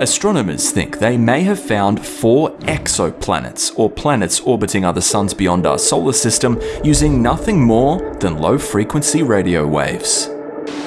Astronomers think they may have found four exoplanets, or planets orbiting other suns beyond our solar system, using nothing more than low frequency radio waves.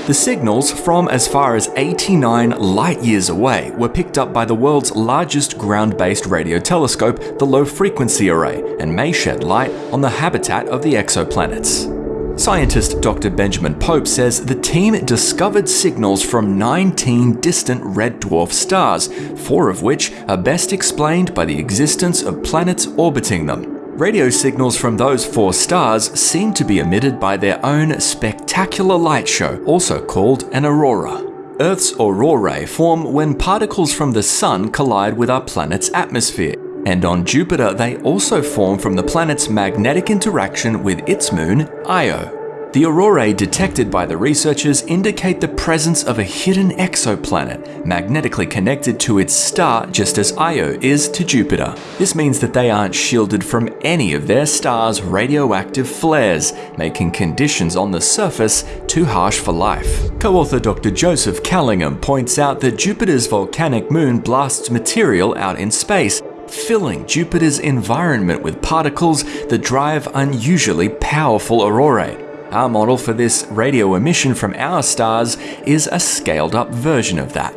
The signals from as far as 89 light years away were picked up by the world's largest ground based radio telescope, the Low Frequency Array, and may shed light on the habitat of the exoplanets. Scientist Dr. Benjamin Pope says the team discovered signals from 19 distant red dwarf stars, four of which are best explained by the existence of planets orbiting them. Radio signals from those four stars seem to be emitted by their own spectacular light show, also called an aurora. Earth's aurorae form when particles from the Sun collide with our planet's atmosphere. And on Jupiter, they also form from the planet's magnetic interaction with its moon, Io. The aurorae detected by the researchers indicate the presence of a hidden exoplanet, magnetically connected to its star just as Io is to Jupiter. This means that they aren't shielded from any of their star's radioactive flares, making conditions on the surface too harsh for life. Co-author Dr. Joseph Callingham points out that Jupiter's volcanic moon blasts material out in space, filling Jupiter's environment with particles that drive unusually powerful aurorae. Our model for this radio emission from our stars is a scaled up version of that.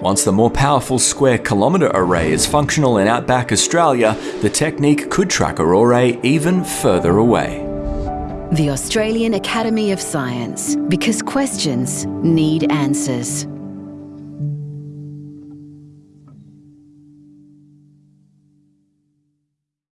Once the more powerful square kilometre array is functional in outback Australia, the technique could track aurorae even further away. The Australian Academy of Science, because questions need answers.